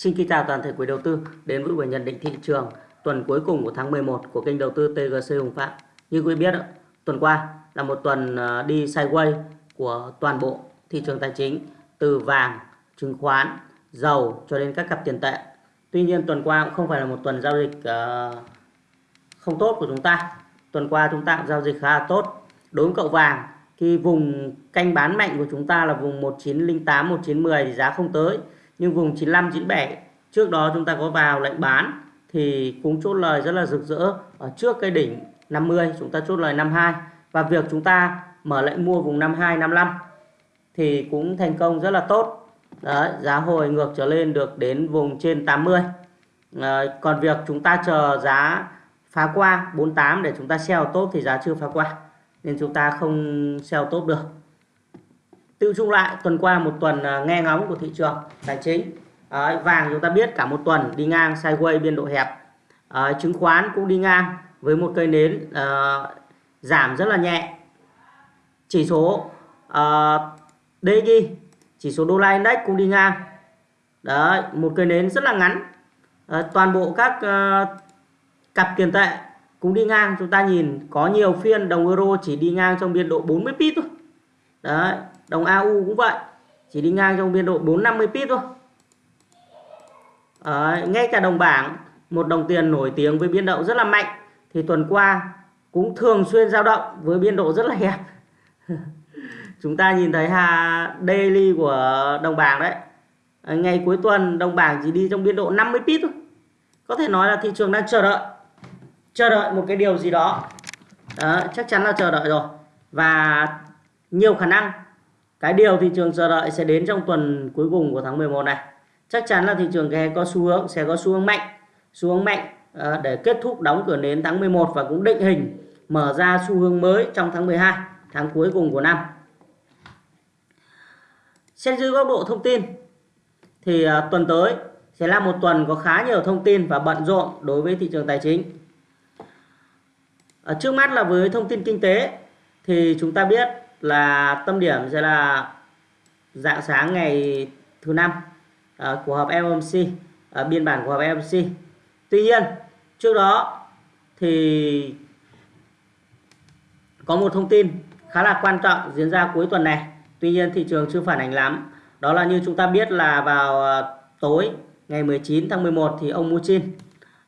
Xin kính chào toàn thể quý đầu tư đến với buổi nhận định thị trường tuần cuối cùng của tháng 11 của kênh đầu tư TGC Hùng Phạm. Như quý biết, tuần qua là một tuần ờ, đi sideways của toàn bộ thị trường tài chính từ vàng, chứng khoán, dầu cho đến các cặp tiền tệ. Tuy nhiên tuần qua cũng không phải là một tuần giao dịch ờ, không tốt của chúng ta. Tuần qua chúng ta cũng giao dịch khá là tốt. Đối với cậu vàng khi vùng canh bán mạnh của chúng ta là vùng 1908, 1910 thì giá không tới. Nhưng vùng 95, 97 trước đó chúng ta có vào lệnh bán thì cũng chốt lời rất là rực rỡ ở trước cái đỉnh 50 chúng ta chốt lời 52 và việc chúng ta mở lệnh mua vùng 52 55 thì cũng thành công rất là tốt. Đấy, giá hồi ngược trở lên được đến vùng trên 80 à, còn việc chúng ta chờ giá phá qua 48 để chúng ta sell tốt thì giá chưa phá qua nên chúng ta không sell tốt được tiêu chung lại tuần qua một tuần à, nghe ngóng của thị trường tài chính. Đấy, vàng chúng ta biết cả một tuần đi ngang sideways biên độ hẹp. À, chứng khoán cũng đi ngang với một cây nến à, giảm rất là nhẹ. Chỉ số à, DXY chỉ số đô la index cũng đi ngang. Đấy một cây nến rất là ngắn. À, toàn bộ các à, cặp tiền tệ cũng đi ngang. Chúng ta nhìn có nhiều phiên đồng euro chỉ đi ngang trong biên độ 40 pip thôi. Đấy đồng AU cũng vậy. Chỉ đi ngang trong biên độ 450 pip thôi. À, ngay cả đồng bảng một đồng tiền nổi tiếng với biên độ rất là mạnh thì tuần qua cũng thường xuyên dao động với biên độ rất là hẹp. Chúng ta nhìn thấy ha daily của đồng bảng đấy. À, ngày cuối tuần đồng bảng chỉ đi trong biên độ 50 pip thôi. Có thể nói là thị trường đang chờ đợi. Chờ đợi một cái điều gì đó. Đó, chắc chắn là chờ đợi rồi. Và nhiều khả năng cái điều thị trường chờ đợi sẽ đến trong tuần cuối cùng của tháng 11 này. Chắc chắn là thị trường sẽ có xu hướng, sẽ có xu hướng mạnh. Xu hướng mạnh ờ, để kết thúc đóng cửa nến tháng 11 và cũng định hình mở ra xu hướng mới trong tháng 12 tháng cuối cùng của năm. Xét dưới góc độ thông tin, thì ờ, tuần tới sẽ là một tuần có khá nhiều thông tin và bận rộn đối với thị trường tài chính. Ở trước mắt là với thông tin kinh tế, thì chúng ta biết là tâm điểm sẽ là dạng sáng ngày thứ năm uh, của họp FOMC, uh, ờ, biên bản của họp FOMC. Tuy nhiên trước đó thì có một thông tin khá là quan trọng diễn ra cuối tuần này Tuy nhiên thị trường chưa phản ánh lắm. Đó là như chúng ta biết là vào ờ, tối ngày 19 tháng 11 thì ông Muchin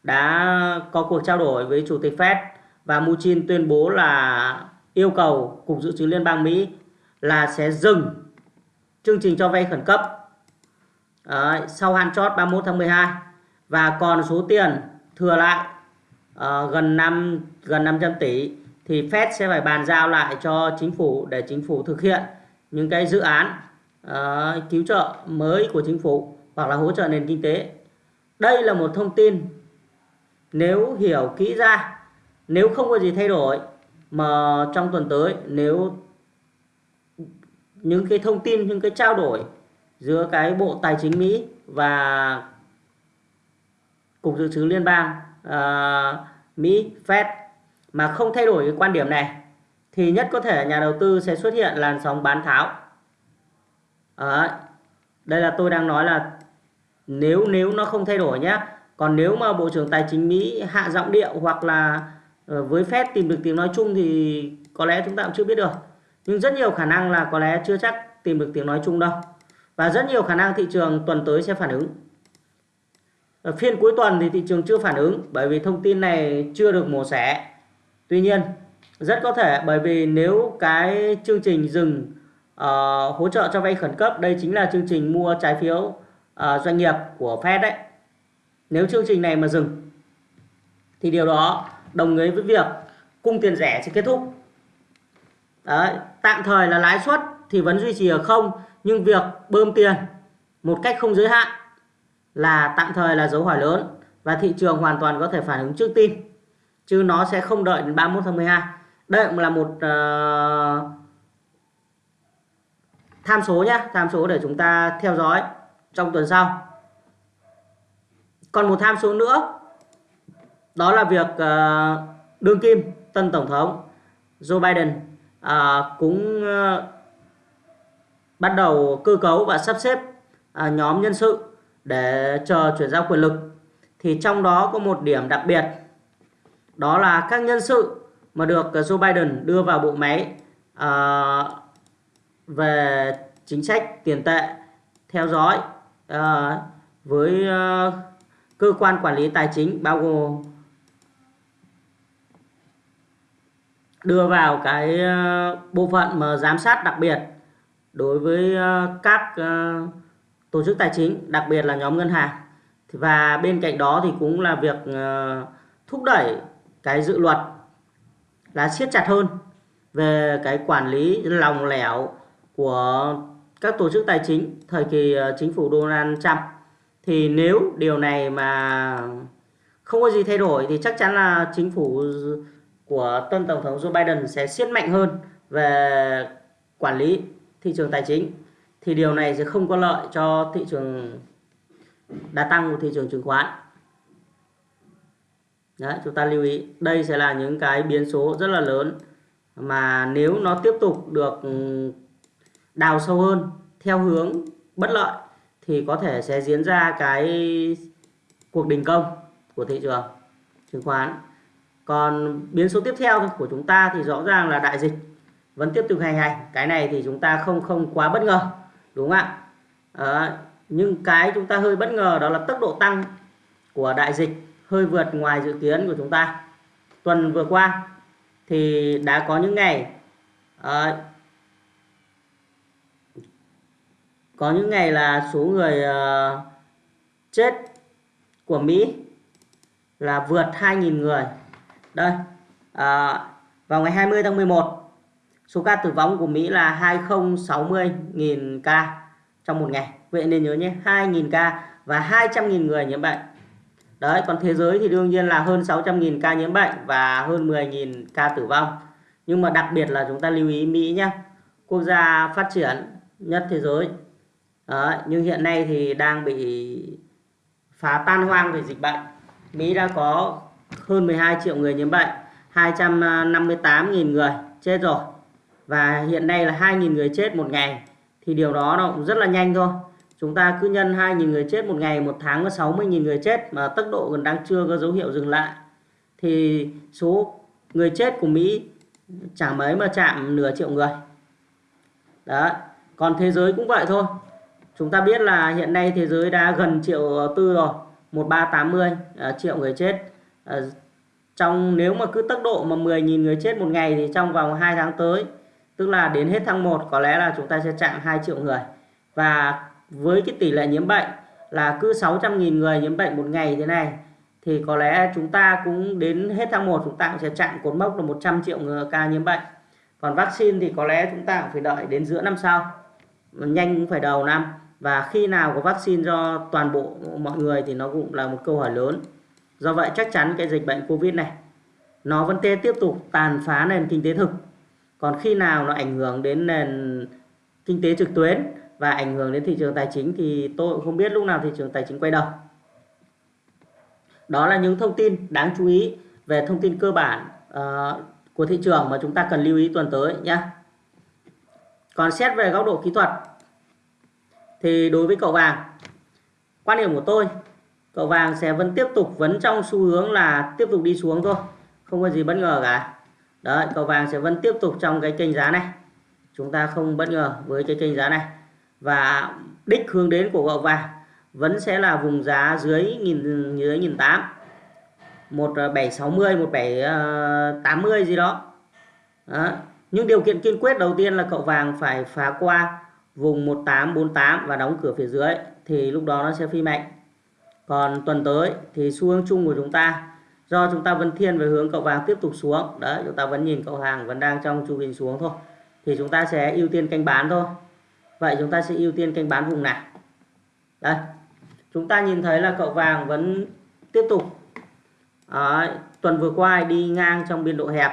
đã có cuộc trao đổi với Chủ tịch Fed và Muchin tuyên bố là yêu cầu Cục Dự trữ Liên bang Mỹ là sẽ dừng chương trình cho vay khẩn cấp Đấy, sau hạn chót 31 tháng 12 và còn số tiền thừa lại uh, gần 5 gần 500 tỷ thì Fed sẽ phải bàn giao lại cho chính phủ để chính phủ thực hiện những cái dự án uh, cứu trợ mới của chính phủ hoặc là hỗ trợ nền kinh tế. Đây là một thông tin nếu hiểu kỹ ra nếu không có gì thay đổi mà trong tuần tới nếu những cái thông tin những cái trao đổi giữa cái bộ tài chính Mỹ và cục dự trữ liên bang uh, Mỹ Fed mà không thay đổi cái quan điểm này thì nhất có thể nhà đầu tư sẽ xuất hiện làn sóng bán tháo. Đấy. Đây là tôi đang nói là nếu nếu nó không thay đổi nhé. Còn nếu mà Bộ trưởng Tài chính Mỹ hạ giọng điệu hoặc là Ờ, với Fed tìm được tiếng nói chung thì có lẽ chúng ta cũng chưa biết được. Nhưng rất nhiều khả năng là có lẽ chưa chắc tìm được tiếng nói chung đâu. Và rất nhiều khả năng thị trường tuần tới sẽ phản ứng. Ở phiên cuối tuần thì thị trường chưa phản ứng bởi vì thông tin này chưa được mổ xẻ. Tuy nhiên rất có thể bởi vì nếu cái chương trình dừng uh, hỗ trợ cho vay khẩn cấp đây chính là chương trình mua trái phiếu uh, doanh nghiệp của Fed đấy nếu chương trình này mà dừng thì điều đó đồng nghĩa với việc cung tiền rẻ sẽ kết thúc. Đấy tạm thời là lãi suất thì vẫn duy trì ở không nhưng việc bơm tiền một cách không giới hạn là tạm thời là dấu hỏi lớn và thị trường hoàn toàn có thể phản ứng trước tin chứ nó sẽ không đợi đến 31 tháng 12 đây cũng là một uh, tham số nhé tham số để chúng ta theo dõi trong tuần sau. Còn một tham số nữa đó là việc uh, đương kim tân tổng thống Joe Biden uh, cũng uh, bắt đầu cơ cấu và sắp xếp uh, nhóm nhân sự để chờ chuyển giao quyền lực. Thì trong đó có một điểm đặc biệt đó là các nhân sự mà được Joe Biden đưa vào bộ máy uh, về chính sách tiền tệ theo dõi uh, với uh, cơ quan quản lý tài chính bao gồm đưa vào cái ờ, bộ phận mà giám sát đặc biệt đối với ờ, các ờ, tổ chức tài chính, đặc biệt là nhóm ngân hàng. Và bên cạnh đó thì cũng là việc thúc đẩy cái dự luật là siết chặt hơn về cái quản lý lòng lẻo của các tổ chức tài chính thời kỳ chính phủ Donald Trump. Thì nếu điều này mà không có gì thay đổi thì chắc chắn là chính phủ của tân tổng thống Joe Biden sẽ siết mạnh hơn về quản lý thị trường tài chính thì điều này sẽ không có lợi cho thị trường đa tăng của thị trường chứng khoán. Đấy, chúng ta lưu ý đây sẽ là những cái biến số rất là lớn mà nếu nó tiếp tục được ừ, đào sâu hơn theo hướng bất lợi thì có thể sẽ diễn ra cái cuộc đình công của thị trường chứng khoán còn biến số tiếp theo của chúng ta thì rõ ràng là đại dịch vẫn tiếp tục hành hành. Cái này thì chúng ta không không quá bất ngờ đúng không ạ? À, nhưng cái chúng ta hơi bất ngờ đó là tốc độ tăng của đại dịch hơi vượt ngoài dự kiến của chúng ta. Tuần vừa qua thì đã có những ngày à, có những ngày là số người uh, chết của Mỹ là vượt 2.000 người đây à, vào ngày 20 tháng 11 số ca tử vong của Mỹ là 260.000 ca trong một ngày vậy nên nhớ nhé 2.000 ca và 200.000 người nhiễm bệnh Đấy, còn thế giới thì đương nhiên là hơn 600.000 ca nhiễm bệnh và hơn 10.000 ca tử vong. Nhưng mà đặc biệt là chúng ta lưu ý Mỹ nhé. Quốc gia phát triển nhất thế giới. Đấy, nhưng hiện nay thì đang bị phá tan hoang về dịch bệnh. Mỹ đã có hơn 12 triệu người nhiễm bệnh, 258.000 người chết rồi. Và hiện nay là 2.000 người chết một ngày. Thì điều đó nó cũng rất là nhanh thôi. Chúng ta cứ nhân 2.000 người chết một ngày một tháng có 60.000 người chết mà tốc độ còn đang chưa có dấu hiệu dừng lại. Thì số người chết của Mỹ chẳng mấy mà chạm nửa triệu người. Đó còn thế giới cũng vậy thôi. Chúng ta biết là hiện nay thế giới đã gần triệu tư rồi 1380 à, triệu người chết à, trong nếu mà cứ tốc độ mà 10.000 người chết một ngày thì trong vòng 2 tháng tới tức là đến hết tháng 1 có lẽ là chúng ta sẽ chạm 2 triệu người. Và với cái tỷ lệ nhiễm bệnh là cứ 600.000 người nhiễm bệnh một ngày thế này thì có lẽ chúng ta cũng đến hết tháng 1 chúng ta cũng sẽ chạm cột mốc là 100 triệu người ca nhiễm bệnh. Còn vaccine thì có lẽ chúng ta cũng phải đợi đến giữa năm sau nhanh cũng phải đầu năm. Và khi nào có vaccine cho toàn bộ mọi người thì nó cũng là một câu hỏi lớn do vậy chắc chắn cái dịch bệnh covid này nó vẫn tiếp tục tàn phá nền kinh tế thực còn khi nào nó ảnh hưởng đến nền kinh tế trực tuyến và ảnh hưởng đến thị trường tài chính thì tôi cũng không biết lúc nào thị trường tài chính quay đầu. Đó là những thông tin đáng chú ý về thông tin cơ bản uh, của thị trường mà chúng ta cần lưu ý tuần tới nhé. Còn xét về góc độ kỹ thuật thì đối với cậu vàng quan điểm của tôi cậu vàng sẽ vẫn tiếp tục vẫn trong xu hướng là tiếp tục đi xuống thôi, không có gì bất ngờ cả. Đấy, cậu vàng sẽ vẫn tiếp tục trong cái kênh giá này. Chúng ta không bất ngờ với cái kênh giá này. Và đích hướng đến của cậu vàng vẫn sẽ là vùng giá dưới nghìn dưới nghìn tám, một ờ, bảy sáu mươi, một bảy ờ, tám mươi gì đó. đó nhưng điều kiện kiên quyết đầu tiên là cậu vàng phải phá qua vùng 1848 và đóng cửa phía dưới, thì lúc đó nó sẽ phi mạnh còn tuần tới thì xu hướng chung của chúng ta do chúng ta vẫn thiên về hướng cậu vàng tiếp tục xuống đấy chúng ta vẫn nhìn cậu hàng vẫn đang trong chu kỳ xuống thôi thì chúng ta sẽ ưu tiên canh bán thôi Vậy chúng ta sẽ ưu tiên canh bán vùng nào? Đây, chúng ta nhìn thấy là cậu vàng vẫn tiếp tục Đấy, tuần vừa qua đi ngang trong biên độ hẹp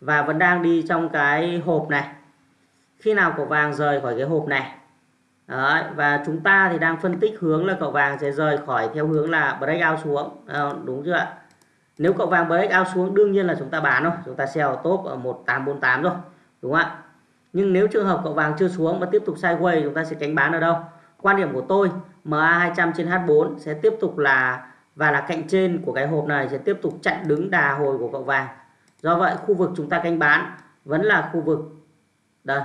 và vẫn đang đi trong cái hộp này. Khi nào cậu vàng rời khỏi cái hộp này Đấy, và chúng ta thì đang phân tích hướng là cậu vàng sẽ rời khỏi theo hướng là breakout xuống. À, đúng chưa ạ? Nếu cậu vàng breakout xuống đương nhiên là chúng ta bán thôi. Chúng ta sell top ở 1848 rồi đúng không ạ? Nhưng nếu trường hợp cậu vàng chưa xuống mà tiếp tục sideways chúng ta sẽ cánh bán ở đâu? Quan điểm của tôi MA200 trên H4 sẽ tiếp tục là và là cạnh trên của cái hộp này sẽ tiếp tục chặn đứng đà hồi của cậu vàng. Do vậy khu vực chúng ta canh bán vẫn là khu vực đây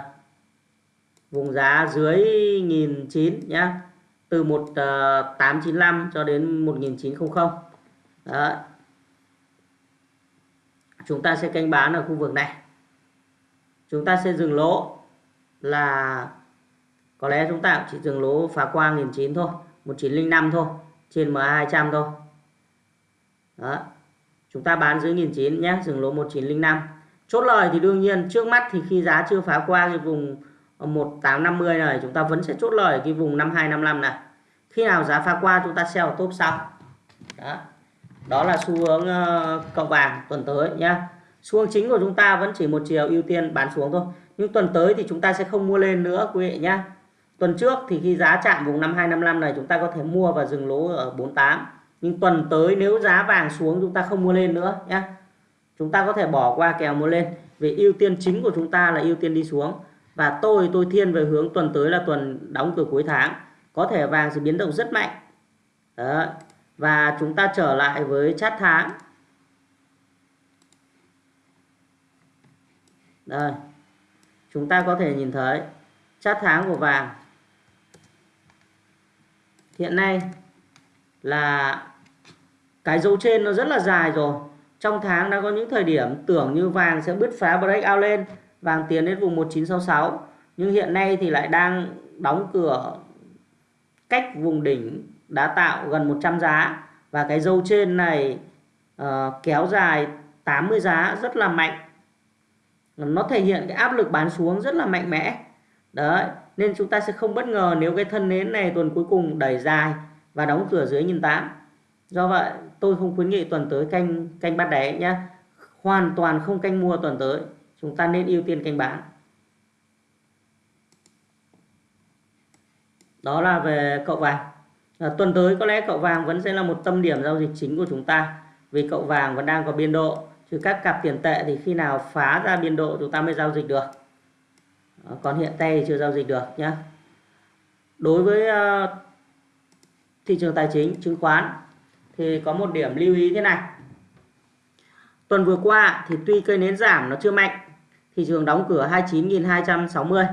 vùng giá dưới 1009 nhá. Từ 1895 ờ, cho đến 1900 Đó. chúng ta sẽ canh bán ở khu vực này. Chúng ta sẽ dừng lỗ là, có lẽ chúng ta chỉ dừng lỗ phá qua 1009 thôi 1905 thôi, trên MA200 thôi. Đó chúng ta bán dưới 1009 nhé dừng lỗ 1905 chốt lời thì đương nhiên, trước mắt thì khi giá chưa phá qua cái vùng Ờ, 1850 này, chúng ta vẫn sẽ chốt lời cái vùng 5255 này. Khi nào giá phá qua, chúng ta sell top sau. Đó. Đó là xu hướng ờ, cộng vàng tuần tới nhá. Xu hướng chính của chúng ta vẫn chỉ một chiều ưu tiên bán xuống thôi. Nhưng tuần tới thì chúng ta sẽ không mua lên nữa, quý vị nhá. Tuần trước thì khi giá chạm vùng 5255 này, chúng ta có thể mua và dừng lỗ ở 48 nhưng tuần tới nếu giá vàng xuống, chúng ta không mua lên nữa nhé chúng ta có thể bỏ qua kèo mua lên. Vì ưu tiên chính của chúng ta là ưu tiên đi xuống và tôi tôi thiên về hướng tuần tới là tuần đóng cửa cuối tháng. Có thể vàng sẽ biến động rất mạnh. Đó. và chúng ta trở lại với chát tháng. Đây. Chúng ta có thể nhìn thấy chát tháng của vàng. Hiện nay là cái dấu trên nó rất là dài rồi. Trong tháng đã có những thời điểm tưởng như vàng sẽ bứt phá breakout lên vàng tiến đến vùng 1966 nhưng hiện nay thì lại đang đóng cửa cách vùng đỉnh đã tạo gần 100 giá. Và cái dâu trên này uh, kéo dài 80 giá rất là mạnh. Nó thể hiện cái áp lực bán xuống rất là mạnh mẽ. Đấy nên chúng ta sẽ không bất ngờ nếu cái thân nến này tuần cuối cùng đẩy dài và đóng cửa dưới nhìn tám. Do vậy tôi không khuyến nghị tuần tới canh canh bắt đáy nhé hoàn toàn không canh mua tuần tới chúng ta nên ưu tiên canh bán. Đó là về cậu vàng. À, tuần tới có lẽ cậu vàng vẫn sẽ là một tâm điểm giao dịch chính của chúng ta vì cậu vàng vẫn đang có biên độ. Chứ các cặp tiền tệ thì khi nào phá ra biên độ chúng ta mới giao dịch được. À, còn hiện tại chưa giao dịch được nhé đối với uh, thị trường tài chính chứng khoán thì có một điểm lưu ý thế này. Tuần vừa qua thì tuy cây nến giảm nó chưa mạnh thị trường đóng cửa 29.260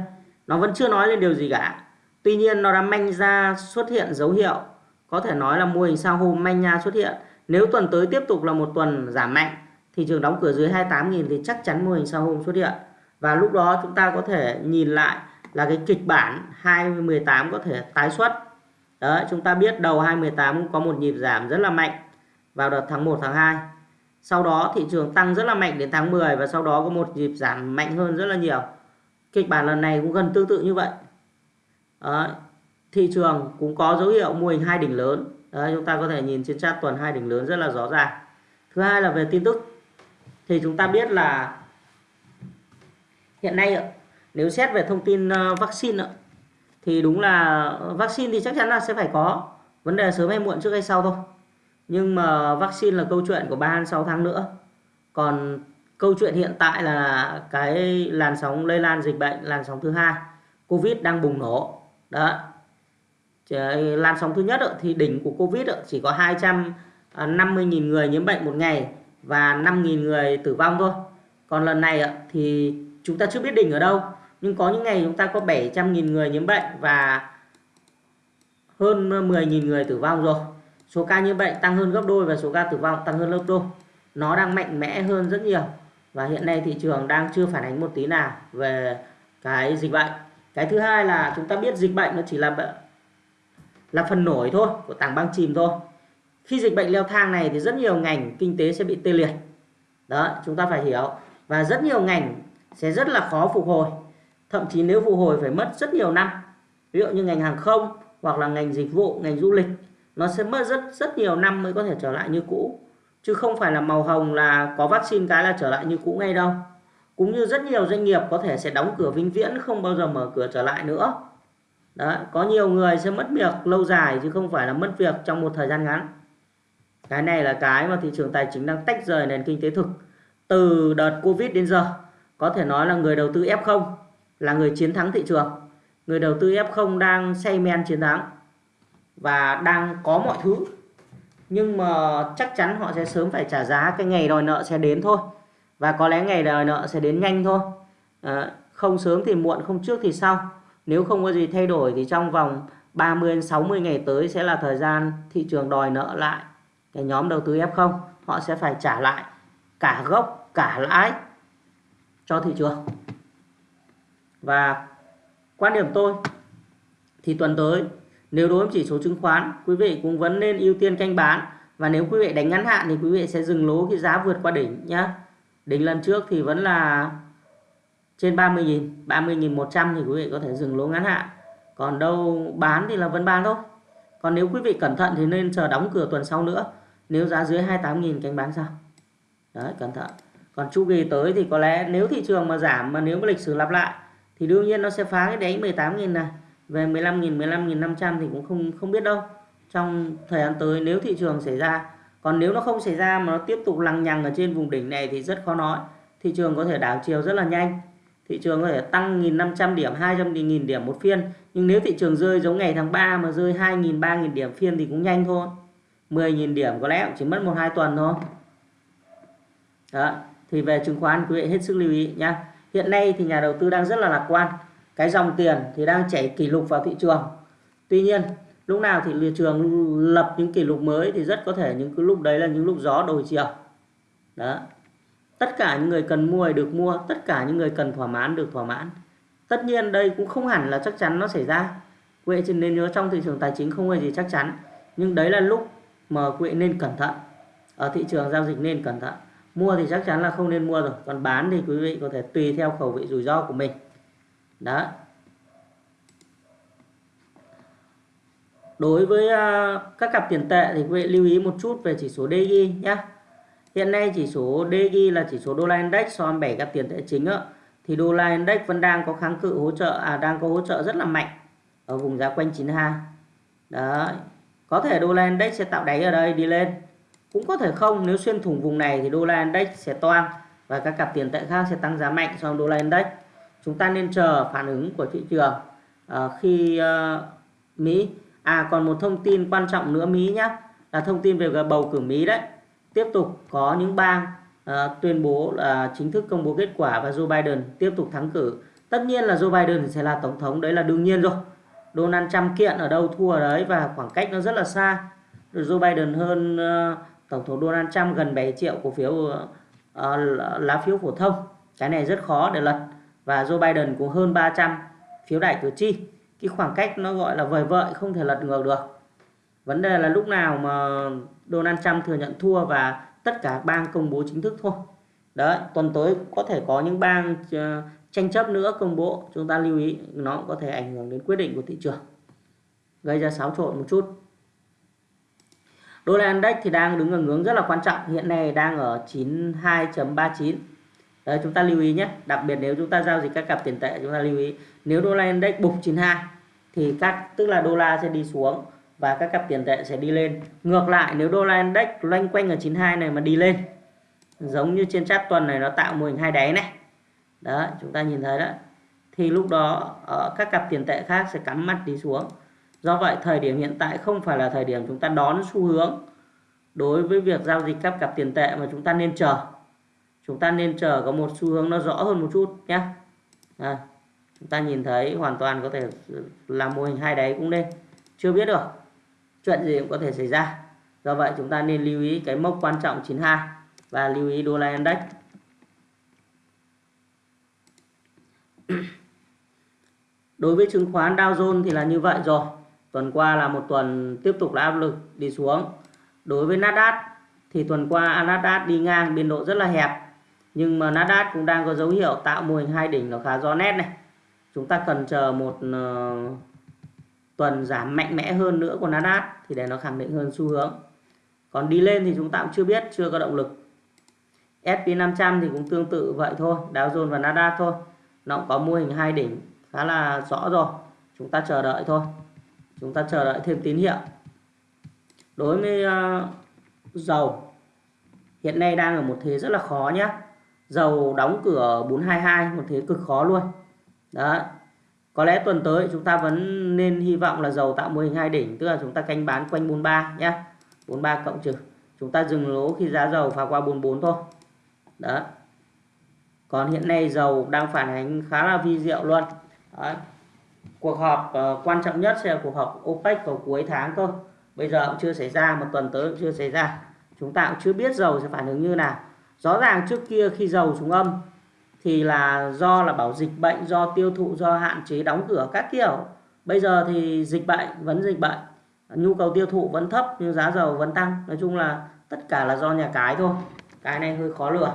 nó vẫn chưa nói lên điều gì cả. Tuy nhiên nó đã manh ra xuất hiện dấu hiệu. Có thể nói là mô hình sao hôm manh nha xuất hiện. Nếu tuần tới tiếp tục là một tuần giảm mạnh thị trường đóng cửa dưới 28.000 thì chắc chắn mô hình sao hôm xuất hiện. Và lúc đó chúng ta có thể nhìn lại là cái kịch bản 2018 có thể tái xuất. Đấy, chúng ta biết đầu 2018 có một nhịp giảm rất là mạnh vào đợt tháng 1 tháng 2. Sau đó thị trường tăng rất là mạnh đến tháng 10 và sau đó có một dịp giảm mạnh hơn rất là nhiều. Kịch bản lần này cũng gần tương tự như vậy. Đấy, thị trường cũng có dấu hiệu mô hình hai đỉnh lớn. Đấy, chúng ta có thể nhìn trên chart tuần hai đỉnh lớn rất là rõ ràng. Thứ hai là về tin tức. Thì chúng ta biết là hiện nay nếu xét về thông tin ờ, vaccine thì đúng là vaccine thì chắc chắn là sẽ phải có vấn đề sớm hay muộn trước hay sau thôi nhưng mà vaccine là câu chuyện của 3 đến 6 tháng nữa. Còn câu chuyện hiện tại là cái làn sóng lây lan dịch bệnh, làn sóng thứ hai, covid đang bùng nổ. Đó. Làn sóng thứ nhất thì đỉnh của covid chỉ có 250.000 người nhiễm bệnh một ngày và 5.000 người tử vong thôi. Còn lần này thì chúng ta chưa biết đỉnh ở đâu, nhưng có những ngày chúng ta có 700.000 người nhiễm bệnh và hơn 10.000 người tử vong rồi số ca nhiễm bệnh tăng hơn gấp đôi và số ca tử vong tăng hơn gấp đôi. Nó đang mạnh mẽ hơn rất nhiều. Và hiện nay thị trường đang chưa phản ánh một tí nào về cái dịch bệnh. Cái thứ hai là chúng ta biết dịch bệnh nó chỉ là là phần nổi thôi, của tảng băng chìm thôi. Khi dịch bệnh leo thang này thì rất nhiều ngành kinh tế sẽ bị tê liệt. Đó, chúng ta phải hiểu. Và rất nhiều ngành sẽ rất là khó phục hồi. Thậm chí nếu phục hồi phải mất rất nhiều năm. Ví dụ như ngành hàng không hoặc là ngành dịch vụ, ngành du lịch nó sẽ mất rất rất nhiều năm mới có thể trở lại như cũ. Chứ không phải là màu hồng là có vaccine cái là trở lại như cũ ngay đâu. Cũng như rất nhiều doanh nghiệp có thể sẽ đóng cửa vĩnh viễn, không bao giờ mở cửa trở lại nữa. Đó có nhiều người sẽ mất việc lâu dài chứ không phải là mất việc trong một thời gian ngắn. Cái này là cái mà thị trường tài chính đang tách rời nền kinh tế thực từ đợt covid đến giờ. Có thể nói là người đầu tư F0 là người chiến thắng thị trường. Người đầu tư F0 đang say men chiến thắng và đang có mọi thứ. Nhưng mà chắc chắn họ sẽ sớm phải trả giá cái ngày đòi nợ sẽ đến thôi. Và có lẽ ngày đòi nợ sẽ đến nhanh thôi. À, không sớm thì muộn không trước thì sau. Nếu không có gì thay đổi thì trong vòng 30 60 ngày tới sẽ là thời gian thị trường đòi nợ lại. Cái nhóm đầu tư F0 họ sẽ phải trả lại cả gốc cả lãi cho thị trường. Và quan điểm tôi thì tuần tới nếu đối với chỉ số chứng khoán, quý vị cũng vẫn nên ưu tiên canh bán. Và nếu quý vị đánh ngắn hạn thì quý vị sẽ dừng lỗ khi giá vượt qua đỉnh nhá. Đỉnh lần trước thì vẫn là trên 30.000 30.100 thì quý vị có thể dừng lỗ ngắn hạn. Còn đâu bán thì là vẫn bán thôi. Còn nếu quý vị cẩn thận thì nên chờ đóng cửa tuần sau nữa. Nếu giá dưới 28.000 canh bán sao đấy, cẩn thận. Còn chu kỳ tới thì có lẽ nếu thị trường mà giảm mà nếu mà lịch sử lặp lại thì đương nhiên nó sẽ phá cái đáy 18.000 này về 15.000 15.500 thì cũng không không biết đâu. Trong thời gian tới nếu thị trường xảy ra, còn nếu nó không xảy ra mà nó tiếp tục lằng nhằng ở trên vùng đỉnh này thì rất khó nói. Thị trường có thể đảo chiều rất là nhanh. Thị trường có thể tăng 1.500 điểm 200.000 điểm một phiên. Nhưng nếu thị trường rơi giống ngày tháng 3 mà rơi 2.000 3.000 điểm phiên thì cũng nhanh thôi. 10.000 điểm có lẽ cũng chỉ mất một, hai tuần thôi. Đó, thì về chứng khoán quý vị hết sức lưu ý nhé hiện nay thì nhà đầu tư đang rất là lạc quan cái dòng tiền thì đang chảy kỷ lục vào thị trường. Tuy nhiên, lúc nào thì thị trường lập những kỷ lục mới thì rất có thể những cái lúc đấy là những lúc gió đổi chiều. Đó. Tất cả những người cần mua được mua, tất cả những người cần thỏa mãn được thỏa mãn. Tất nhiên đây cũng không hẳn là chắc chắn nó xảy ra. Quý vị nên nhớ trong thị trường tài chính không có gì chắc chắn. Nhưng đấy là lúc mà quý vị nên cẩn thận. Ở thị trường giao dịch nên cẩn thận. Mua thì chắc chắn là không nên mua rồi. Còn bán thì quý vị có thể tùy theo khẩu vị rủi ro của mình đó. Đối với à, các cặp tiền tệ thì quý vị lưu ý một chút về chỉ số DXY nhé hiện nay chỉ số DXY là chỉ số đô la index so với 7 cặp tiền tệ chính đó, thì đô la index vẫn đang có kháng cự hỗ trợ à đang có hỗ trợ rất là mạnh ở vùng giá quanh 92 Đó có thể đô la index sẽ tạo đáy ở đây đi lên. Cũng có thể không nếu xuyên thủng vùng này thì đô la index sẽ toang và các cặp tiền tệ khác sẽ tăng giá mạnh so với đô la index chúng ta nên chờ phản ứng của thị trường uh, khi uh, Mỹ à còn một thông tin quan trọng nữa Mỹ nhé là thông tin về bầu cử Mỹ đấy. Tiếp tục có những bang uh, tuyên bố là chính thức công bố kết quả và Joe Biden tiếp tục thắng cử. Tất nhiên là Joe Biden sẽ là tổng thống đấy là đương nhiên rồi. Donald Trump kiện ở đâu thua ở đấy và khoảng cách nó rất là xa. Joe Biden hơn uh, tổng thống Donald Trump gần 7 triệu cổ phiếu uh, lá phiếu phổ thông. Cái này rất khó để lật và Joe Biden cũng hơn 300 phiếu đại cử tri. Cái khoảng cách nó gọi là vời vợi, không thể lật ngược được. Vấn đề là lúc nào mà Donald Trump thừa nhận thua và tất cả bang công bố chính thức thôi. Đấy, tuần tới có thể có những bang ờ, tranh chấp nữa, công bố. Chúng ta lưu ý, nó cũng có thể ảnh hưởng đến quyết định của thị trường. Gây ra xáo trộn một chút. Đô la index thì đang đứng ở ngưỡng rất là quan trọng. Hiện nay đang ở 92.39 Đấy, chúng ta lưu ý nhé. Đặc biệt nếu chúng ta giao dịch các cặp tiền tệ chúng ta lưu ý nếu đô la index bục 92 thì các tức là đô la sẽ đi xuống và các cặp tiền tệ sẽ đi lên. Ngược lại nếu đô la index loanh quanh ở 92 này mà đi lên giống như trên chart tuần này nó tạo mô hình hai đáy này. Đó chúng ta nhìn thấy đó. Thì lúc đó ở các cặp tiền tệ khác sẽ cắm mắt đi xuống. Do vậy thời điểm hiện tại không phải là thời điểm chúng ta đón xu hướng đối với việc giao dịch các cặp tiền tệ mà chúng ta nên chờ chúng ta nên chờ có một xu hướng nó rõ hơn một chút nhé à, chúng ta nhìn thấy hoàn toàn có thể làm mô hình hai đáy cũng nên chưa biết được chuyện gì cũng có thể xảy ra. Do vậy chúng ta nên lưu ý cái mốc quan trọng 92 và lưu ý đô la index. Đối với chứng khoán Dow Jones thì là như vậy rồi. Tuần qua là một tuần tiếp tục là áp lực đi xuống. Đối với Nasdaq thì tuần qua Nasdaq đi ngang biên độ rất là hẹp nhưng mà Nasdaq cũng đang có dấu hiệu tạo mô hình hai đỉnh nó khá rõ nét này. Chúng ta cần chờ một uh, tuần giảm mạnh mẽ hơn nữa của Nasdaq thì để nó khẳng định hơn xu hướng. Còn đi lên thì chúng ta cũng chưa biết chưa có động lực. S&P 500 thì cũng tương tự vậy thôi Dow Jones và Nasdaq thôi. Nó cũng có mô hình hai đỉnh khá là rõ rồi. Chúng ta chờ đợi thôi. Chúng ta chờ đợi thêm tín hiệu. Đối với uh, dầu hiện nay đang ở một thế rất là khó nhé dầu đóng cửa 422 một thế cực khó luôn. Đó có lẽ tuần tới chúng ta vẫn nên hy vọng là dầu tạo mô hình hai đỉnh tức là chúng ta canh bán quanh 43 nhé 43 cộng trừ. Chúng ta dừng lỗ khi giá dầu phá qua 44 thôi. Đó còn hiện nay dầu đang phản ánh khá là vi diệu luôn. Đấy. cuộc họp uh, quan trọng nhất sẽ là cuộc họp OPEC vào cuối tháng thôi. Bây giờ cũng chưa xảy ra một tuần tới cũng chưa xảy ra. Chúng ta cũng chưa biết dầu sẽ phản ứng như nào rõ ràng trước kia khi dầu xuống âm thì là do là bảo dịch bệnh, do tiêu thụ, do hạn chế đóng cửa các kiểu. Bây giờ thì dịch bệnh vẫn dịch bệnh, nhu cầu tiêu thụ vẫn thấp nhưng giá dầu vẫn tăng. Nói chung là tất cả là do nhà cái thôi. Cái này hơi khó lường.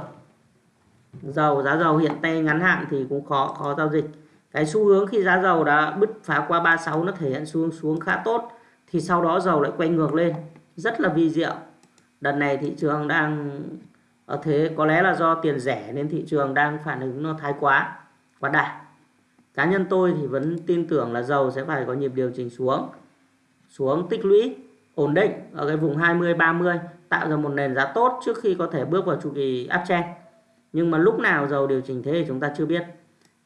Dầu, giá dầu hiện tay ngắn hạn thì cũng khó khó giao dịch. Cái xu hướng khi giá dầu đã bứt phá qua 36 nó thể hiện xu hướng xuống khá tốt thì sau đó dầu lại quay ngược lên. Rất là vi diệu. Đợt này thị trường đang ở thế có lẽ là do tiền rẻ nên thị trường đang phản ứng nó thái quá quá đà. Cá nhân tôi thì vẫn tin tưởng là dầu sẽ phải có nhịp điều chỉnh xuống xuống tích lũy, ổn định ở cái vùng 20 30 tạo ra một nền giá tốt trước khi có thể bước vào chu kỳ uptrend. Nhưng mà lúc nào dầu điều chỉnh thế thì chúng ta chưa biết,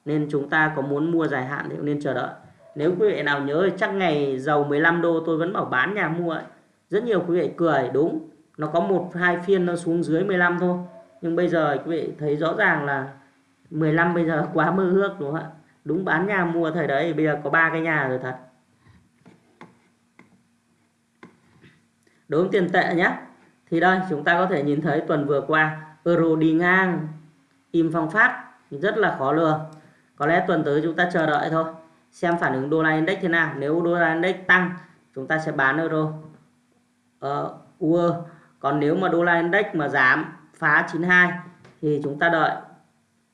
nên chúng ta có muốn mua dài hạn thì cũng nên chờ đợi. Nếu quý vị nào nhớ thì chắc ngày dầu 15 đô tôi vẫn bảo bán nhà mua ấy. rất nhiều quý vị cười, đúng nó có một hai phiên nó xuống dưới 15 thôi. Nhưng bây giờ quý vị thấy rõ ràng là 15 bây giờ quá mơ ước đúng không ạ? Đúng bán nhà mua thời đấy bây giờ có ba cái nhà rồi thật. Đối với tiền tệ nhé thì đây chúng ta có thể nhìn thấy tuần vừa qua euro đi ngang im phong phát rất là khó lường có lẽ tuần tới chúng ta chờ đợi thôi. Xem phản ứng đô la index thế nào. Nếu đô la index tăng chúng ta sẽ bán euro. Ờ, uh, UR còn nếu mà đô la index mà giảm, phá 92 thì chúng ta đợi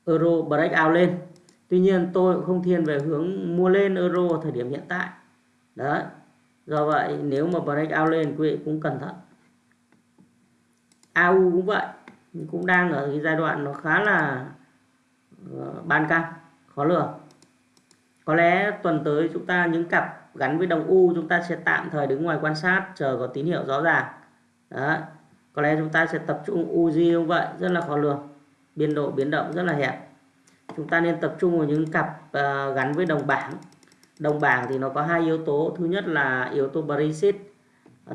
euro breakout lên. Tuy nhiên, tôi cũng không thiên về hướng mua lên euro ở thời điểm hiện tại. Đấy, do vậy nếu mà breakout lên, quý vị cũng cẩn thận. AU cũng vậy, cũng đang ở cái giai đoạn nó khá là ờ, ban căng, khó lường. Có lẽ tuần tới chúng ta, những cặp gắn với đồng U, chúng ta sẽ tạm thời đứng ngoài quan sát, chờ có tín hiệu rõ ràng. Đó có lẽ chúng ta sẽ tập trung Uzi như vậy rất là khó lường. Biên độ biến động rất là hẹp. Chúng ta nên tập trung vào những cặp uh, gắn với đồng bảng. Đồng bảng thì nó có hai yếu tố. Thứ nhất là yếu tố Brexit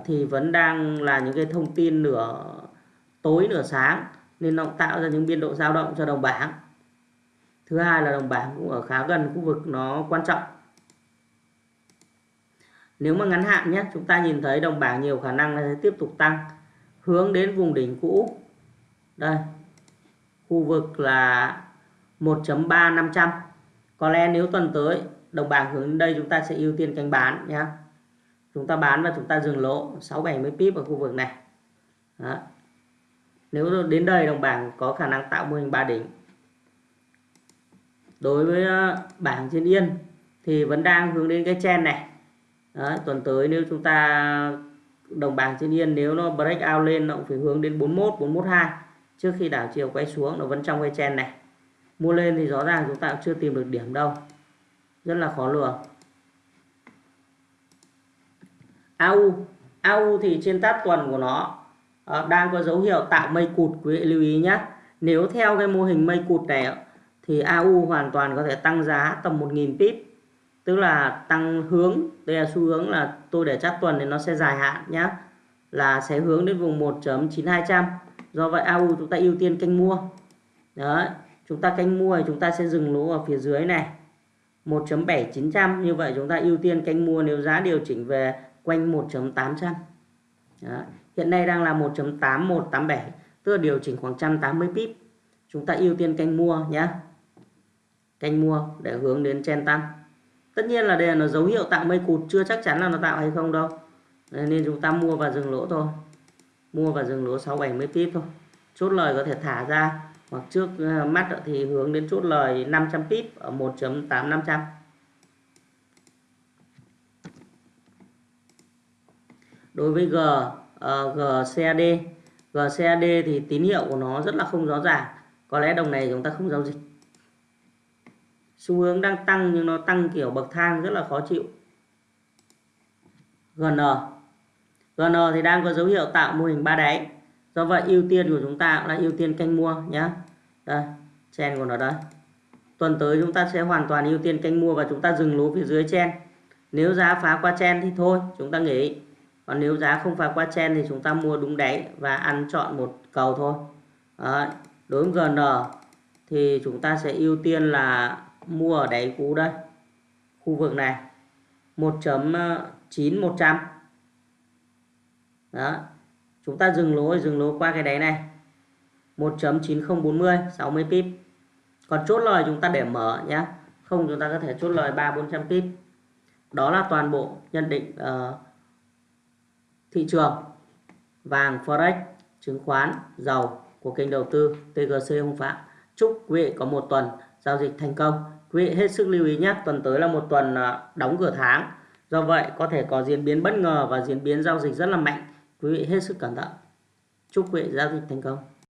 thì vẫn đang là những cái thông tin nửa tối nửa sáng nên nó tạo ra những biên độ dao động cho đồng bảng. Thứ hai là đồng bảng cũng ở khá gần khu vực nó quan trọng. Nếu mà ngắn hạn nhé chúng ta nhìn thấy đồng bảng nhiều khả năng là sẽ tiếp tục tăng hướng đến vùng đỉnh cũ. Đây khu vực là 1.3500 có lẽ nếu tuần tới đồng bảng hướng đến đây chúng ta sẽ ưu tiên canh bán nhé chúng ta bán và chúng ta dừng lỗ 6 70 pip ở khu vực này. Đó. nếu đến đây đồng bảng có khả năng tạo mô hình ba đỉnh. Đối với ờ, bảng trên yên thì vẫn đang hướng đến cái chen này. Đó, tuần tới nếu chúng ta đồng bảng trên yên nếu nó break out lên, nó cũng phải hướng đến 41 412 trước khi đảo chiều quay xuống, nó vẫn trong cái chen này. Mua lên thì rõ ràng chúng ta cũng chưa tìm được điểm đâu. Rất là khó lường AU AU thì trên tát tuần của nó ờ, đang có dấu hiệu tạo mây cụt, quý vị lưu ý nhé nếu theo cái mô hình mây cụt này thì AU hoàn toàn có thể tăng giá tầm 1.000 pip tức là tăng hướng, đây là xu hướng là tôi để chắc tuần thì nó sẽ dài hạn nhá. Là sẽ hướng đến vùng 1.9200 do vậy AU chúng ta ưu tiên canh mua. Đấy, chúng ta canh mua thì chúng ta sẽ dừng lỗ ở phía dưới này. 1.7900 như vậy chúng ta ưu tiên canh mua nếu giá điều chỉnh về quanh 1.800 hiện nay đang là 1.8187 tức là điều chỉnh khoảng 180 pip. Chúng ta ưu tiên canh mua nhé canh mua để hướng đến chen tăng tất nhiên là đây là nó dấu hiệu tạo mây cụt chưa chắc chắn là nó tạo hay không đâu. Nên chúng ta mua và dừng lỗ thôi. Mua và dừng lỗ 6 70 pip thôi. Chốt lời có thể thả ra. Hoặc trước ờ, mắt thì hướng đến chốt lời 500 pip ở 1.8500 đối với G ờ, uh, GCAD GCAD thì tín hiệu của nó rất là không rõ ràng. Có lẽ đồng này chúng ta không giao dịch xu hướng đang tăng nhưng nó tăng kiểu bậc thang rất là khó chịu. GN GN thì đang có dấu hiệu tạo mô hình ba đáy. Do vậy ưu tiên của chúng ta là ưu tiên canh mua nhé đây, chen của nó đây. Tuần tới chúng ta sẽ hoàn toàn ưu tiên canh mua và chúng ta dừng lỗ phía dưới chen. Nếu giá phá qua chen thì thôi, chúng ta nghỉ. Còn nếu giá không phá qua chen thì chúng ta mua đúng đáy và ăn chọn một cầu thôi. Đấy. đối với GN thì chúng ta sẽ ưu tiên là mua ở đáy cũ đây khu vực này. 1.9100 đó chúng ta dừng lỗ dừng lỗ qua cái đáy này. 1.9040 60 pip. Còn chốt lời chúng ta để mở nhé không chúng ta có thể chốt lời 3 400 pip. Đó là toàn bộ nhận định uh, thị trường. Vàng forex chứng khoán dầu của kênh đầu tư TGC Hồng Phạm chúc quý vị có một tuần giao dịch thành công. Quý vị hết sức lưu ý nhé, tuần tới là một tuần à, đóng cửa tháng. Do vậy, có thể có diễn biến bất ngờ và diễn biến giao dịch rất là mạnh. Quý vị hết sức cẩn thận. Chúc quý vị giao dịch thành công.